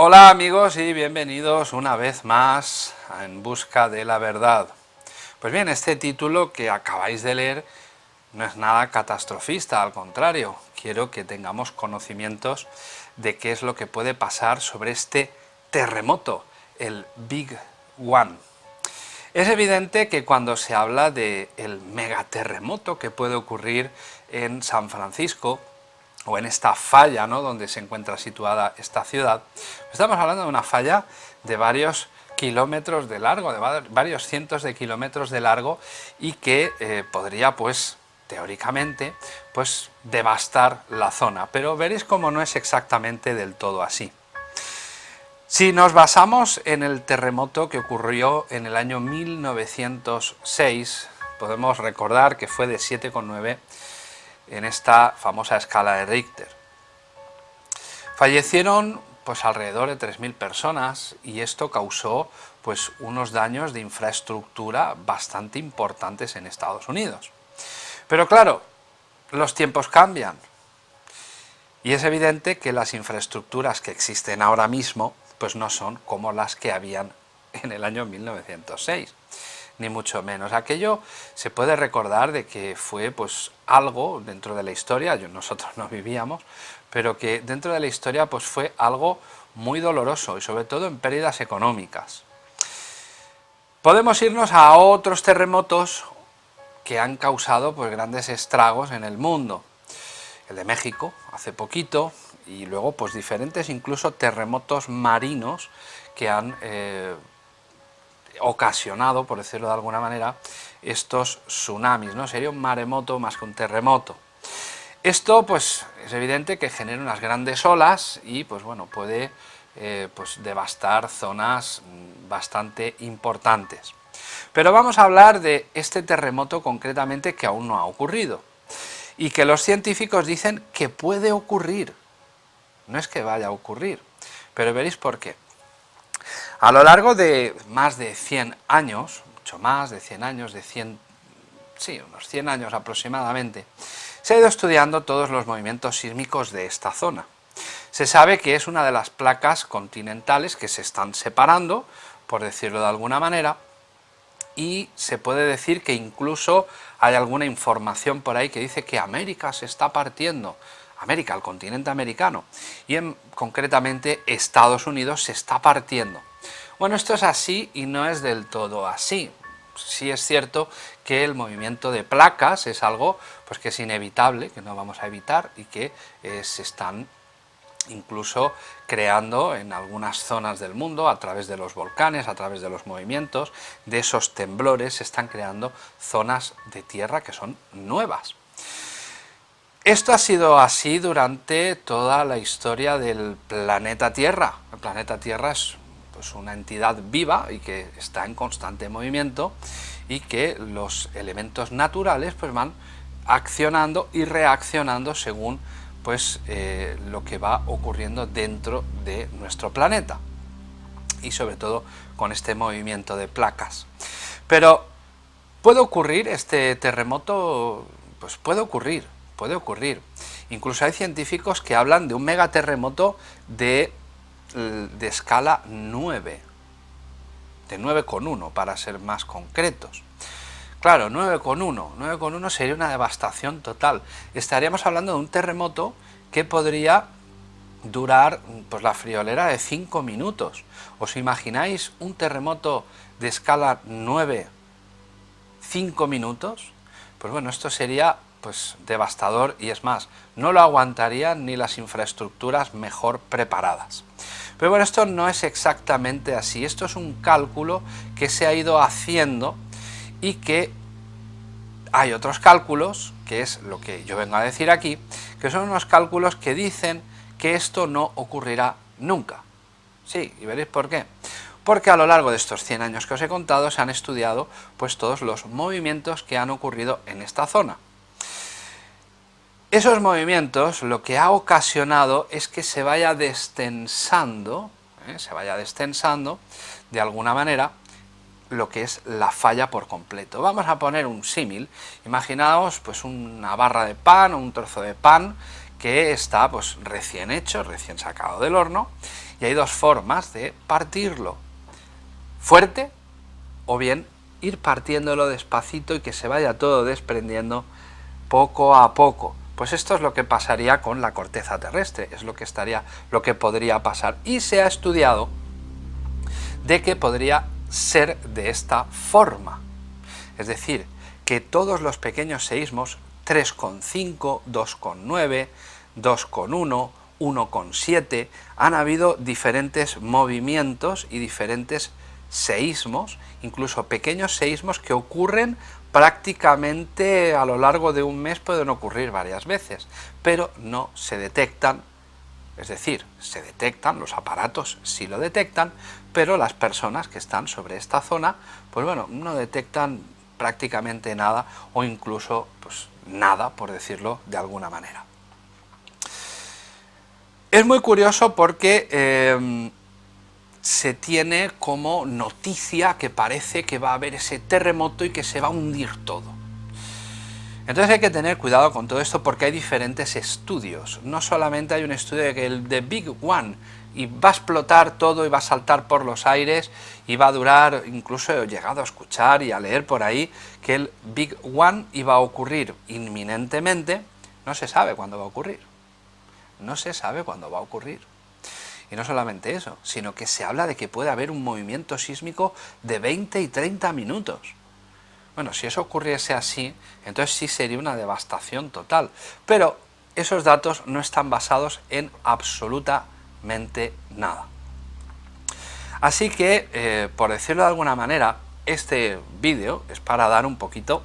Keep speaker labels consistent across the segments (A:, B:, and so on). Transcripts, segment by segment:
A: Hola amigos y bienvenidos una vez más a En Busca de la Verdad. Pues bien, este título que acabáis de leer no es nada catastrofista, al contrario, quiero que tengamos conocimientos de qué es lo que puede pasar sobre este terremoto, el Big One. Es evidente que cuando se habla del el megaterremoto que puede ocurrir en San Francisco, o en esta falla ¿no? donde se encuentra situada esta ciudad, estamos hablando de una falla de varios kilómetros de largo, de varios cientos de kilómetros de largo y que eh, podría pues teóricamente pues devastar la zona, pero veréis cómo no es exactamente del todo así. Si nos basamos en el terremoto que ocurrió en el año 1906, podemos recordar que fue de 7,9 en esta famosa escala de Richter. Fallecieron pues alrededor de 3.000 personas y esto causó pues unos daños de infraestructura bastante importantes en Estados Unidos. Pero claro, los tiempos cambian y es evidente que las infraestructuras que existen ahora mismo pues no son como las que habían en el año 1906 ni mucho menos. Aquello se puede recordar de que fue pues algo dentro de la historia, nosotros no vivíamos, pero que dentro de la historia pues fue algo muy doloroso y sobre todo en pérdidas económicas. Podemos irnos a otros terremotos que han causado pues grandes estragos en el mundo. El de México, hace poquito, y luego pues diferentes incluso terremotos marinos que han eh, ocasionado, por decirlo de alguna manera, estos tsunamis, ¿no? Sería un maremoto más que un terremoto. Esto, pues, es evidente que genera unas grandes olas y, pues bueno, puede eh, pues, devastar zonas bastante importantes. Pero vamos a hablar de este terremoto concretamente que aún no ha ocurrido y que los científicos dicen que puede ocurrir. No es que vaya a ocurrir, pero veréis por qué. A lo largo de más de 100 años, mucho más de 100 años, de 100, sí, unos 100 años aproximadamente, se ha ido estudiando todos los movimientos sísmicos de esta zona. Se sabe que es una de las placas continentales que se están separando, por decirlo de alguna manera, y se puede decir que incluso hay alguna información por ahí que dice que América se está partiendo, América, el continente americano, y en, concretamente Estados Unidos se está partiendo. Bueno, esto es así y no es del todo así. Sí es cierto que el movimiento de placas es algo pues, que es inevitable, que no vamos a evitar y que eh, se están incluso creando en algunas zonas del mundo, a través de los volcanes, a través de los movimientos, de esos temblores, se están creando zonas de tierra que son nuevas. Esto ha sido así durante toda la historia del planeta Tierra. El planeta Tierra es pues una entidad viva y que está en constante movimiento y que los elementos naturales pues van accionando y reaccionando según pues eh, lo que va ocurriendo dentro de nuestro planeta y sobre todo con este movimiento de placas. Pero ¿puede ocurrir este terremoto? Pues puede ocurrir, puede ocurrir. Incluso hay científicos que hablan de un megaterremoto de de escala 9, de 9,1 para ser más concretos. Claro, 9,1, 9,1 sería una devastación total. Estaríamos hablando de un terremoto que podría durar pues, la friolera de 5 minutos. ¿Os imagináis un terremoto de escala 9, 5 minutos? Pues bueno, esto sería pues devastador y es más, no lo aguantarían ni las infraestructuras mejor preparadas. Pero bueno, esto no es exactamente así, esto es un cálculo que se ha ido haciendo y que hay otros cálculos, que es lo que yo vengo a decir aquí, que son unos cálculos que dicen que esto no ocurrirá nunca. Sí, y veréis por qué. Porque a lo largo de estos 100 años que os he contado se han estudiado pues todos los movimientos que han ocurrido en esta zona. Esos movimientos lo que ha ocasionado es que se vaya destensando, ¿eh? se vaya destensando de alguna manera lo que es la falla por completo. Vamos a poner un símil, imaginaos pues una barra de pan o un trozo de pan que está pues recién hecho, recién sacado del horno, y hay dos formas de partirlo, fuerte o bien ir partiéndolo despacito y que se vaya todo desprendiendo poco a poco. Pues esto es lo que pasaría con la corteza terrestre, es lo que estaría, lo que podría pasar. Y se ha estudiado de que podría ser de esta forma. Es decir, que todos los pequeños seísmos, 3,5, 2,9, 2,1, 1,7, han habido diferentes movimientos y diferentes seísmos, incluso pequeños seísmos que ocurren prácticamente a lo largo de un mes pueden ocurrir varias veces, pero no se detectan, es decir, se detectan, los aparatos sí lo detectan, pero las personas que están sobre esta zona, pues bueno, no detectan prácticamente nada o incluso pues nada, por decirlo de alguna manera. Es muy curioso porque eh, se tiene como noticia que parece que va a haber ese terremoto y que se va a hundir todo. Entonces hay que tener cuidado con todo esto porque hay diferentes estudios. No solamente hay un estudio de que el de Big One y va a explotar todo y va a saltar por los aires y va a durar, incluso he llegado a escuchar y a leer por ahí que el Big One iba a ocurrir inminentemente, no se sabe cuándo va a ocurrir. No se sabe cuándo va a ocurrir. Y no solamente eso, sino que se habla de que puede haber un movimiento sísmico de 20 y 30 minutos. Bueno, si eso ocurriese así, entonces sí sería una devastación total. Pero esos datos no están basados en absolutamente nada. Así que, eh, por decirlo de alguna manera, este vídeo es para dar un poquito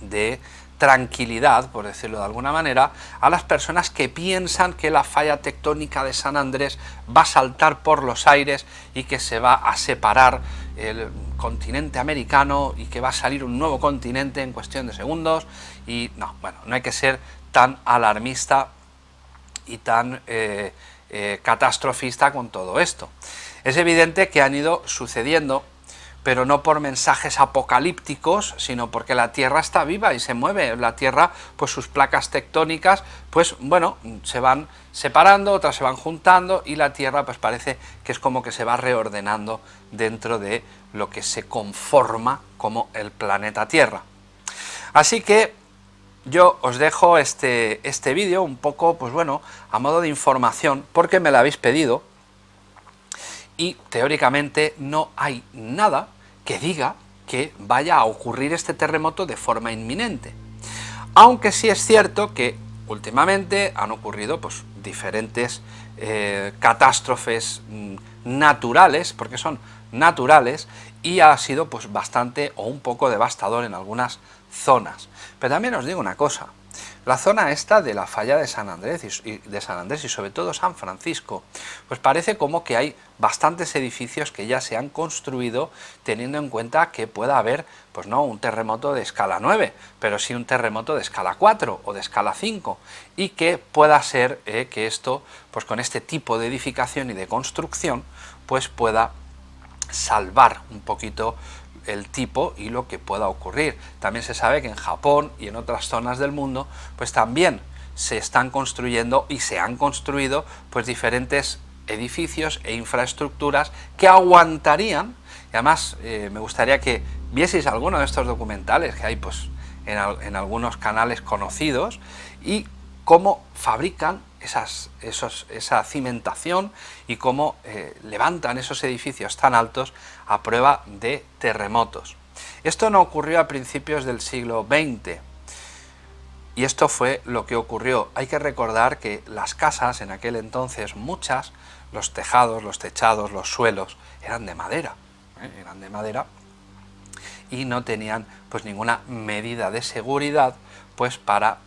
A: de tranquilidad, por decirlo de alguna manera, a las personas que piensan que la falla tectónica de San Andrés va a saltar por los aires y que se va a separar el continente americano y que va a salir un nuevo continente en cuestión de segundos y no, bueno, no hay que ser tan alarmista y tan eh, eh, catastrofista con todo esto. Es evidente que han ido sucediendo pero no por mensajes apocalípticos, sino porque la Tierra está viva y se mueve. La Tierra, pues sus placas tectónicas, pues bueno, se van separando, otras se van juntando y la Tierra pues parece que es como que se va reordenando dentro de lo que se conforma como el planeta Tierra. Así que yo os dejo este, este vídeo un poco, pues bueno, a modo de información, porque me lo habéis pedido, y teóricamente no hay nada que diga que vaya a ocurrir este terremoto de forma inminente. Aunque sí es cierto que últimamente han ocurrido pues, diferentes eh, catástrofes mm, naturales, porque son naturales, y ha sido pues, bastante o un poco devastador en algunas zonas. Pero también os digo una cosa, la zona esta de la falla de San Andrés y, de San Andrés y sobre todo San Francisco, pues parece como que hay bastantes edificios que ya se han construido teniendo en cuenta que pueda haber, pues no un terremoto de escala 9, pero sí un terremoto de escala 4 o de escala 5 y que pueda ser eh, que esto, pues con este tipo de edificación y de construcción, pues pueda salvar un poquito el tipo y lo que pueda ocurrir. También se sabe que en Japón y en otras zonas del mundo, pues también se están construyendo y se han construido pues diferentes edificios e infraestructuras que aguantarían, y además eh, me gustaría que vieseis alguno de estos documentales que hay pues en, en algunos canales conocidos y cómo fabrican esas, esos, esa cimentación y cómo eh, levantan esos edificios tan altos a prueba de terremotos. Esto no ocurrió a principios del siglo XX, y esto fue lo que ocurrió. Hay que recordar que las casas en aquel entonces, muchas, los tejados, los techados, los suelos, eran de madera, ¿eh? eran de madera y no tenían pues ninguna medida de seguridad pues para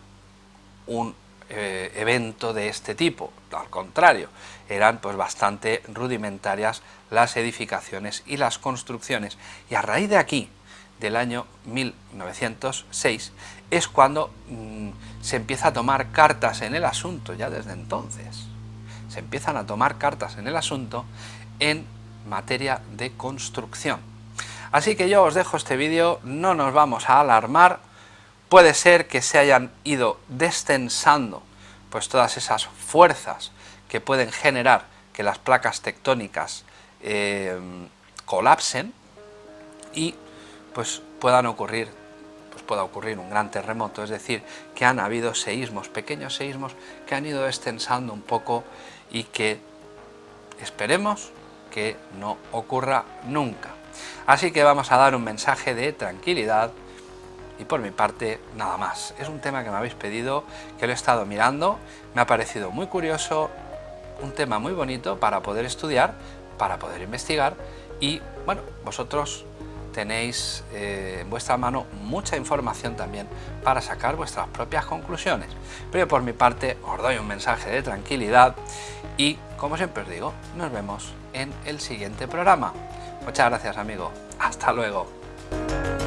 A: un eh, evento de este tipo, al contrario, eran pues bastante rudimentarias las edificaciones y las construcciones. Y a raíz de aquí, del año 1906, es cuando mm, se empieza a tomar cartas en el asunto, ya desde entonces, se empiezan a tomar cartas en el asunto en materia de construcción. Así que yo os dejo este vídeo, no nos vamos a alarmar, Puede ser que se hayan ido descensando pues todas esas fuerzas que pueden generar que las placas tectónicas eh, colapsen y pues puedan ocurrir pues pueda ocurrir un gran terremoto, es decir, que han habido seísmos, pequeños seísmos que han ido extensando un poco y que esperemos que no ocurra nunca. Así que vamos a dar un mensaje de tranquilidad y por mi parte nada más. Es un tema que me habéis pedido, que lo he estado mirando, me ha parecido muy curioso, un tema muy bonito para poder estudiar, para poder investigar y bueno, vosotros tenéis eh, en vuestra mano mucha información también para sacar vuestras propias conclusiones. Pero por mi parte os doy un mensaje de tranquilidad y como siempre os digo, nos vemos en el siguiente programa. Muchas gracias amigo, hasta luego.